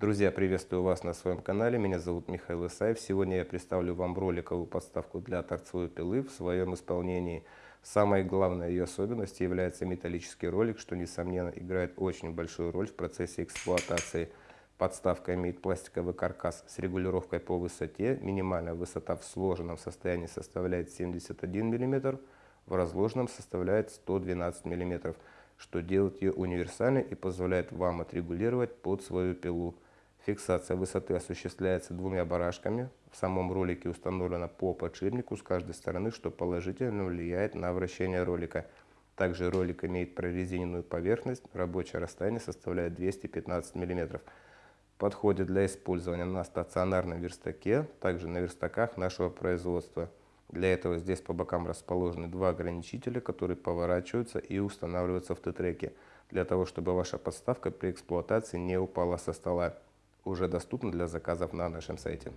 Друзья, приветствую вас на своем канале. Меня зовут Михаил Исаев. Сегодня я представлю вам роликовую подставку для торцевой пилы в своем исполнении. Самой главной ее особенностью является металлический ролик, что, несомненно, играет очень большую роль в процессе эксплуатации. Подставка имеет пластиковый каркас с регулировкой по высоте. Минимальная высота в сложенном состоянии составляет 71 мм, в разложенном составляет 112 мм, что делает ее универсальной и позволяет вам отрегулировать под свою пилу. Фиксация высоты осуществляется двумя барашками. В самом ролике установлена по подшипнику с каждой стороны, что положительно влияет на вращение ролика. Также ролик имеет прорезиненную поверхность, рабочее расстояние составляет 215 мм. Подходит для использования на стационарном верстаке, также на верстаках нашего производства. Для этого здесь по бокам расположены два ограничителя, которые поворачиваются и устанавливаются в Т-треке, для того, чтобы ваша подставка при эксплуатации не упала со стола уже доступна для заказов на нашем сайте.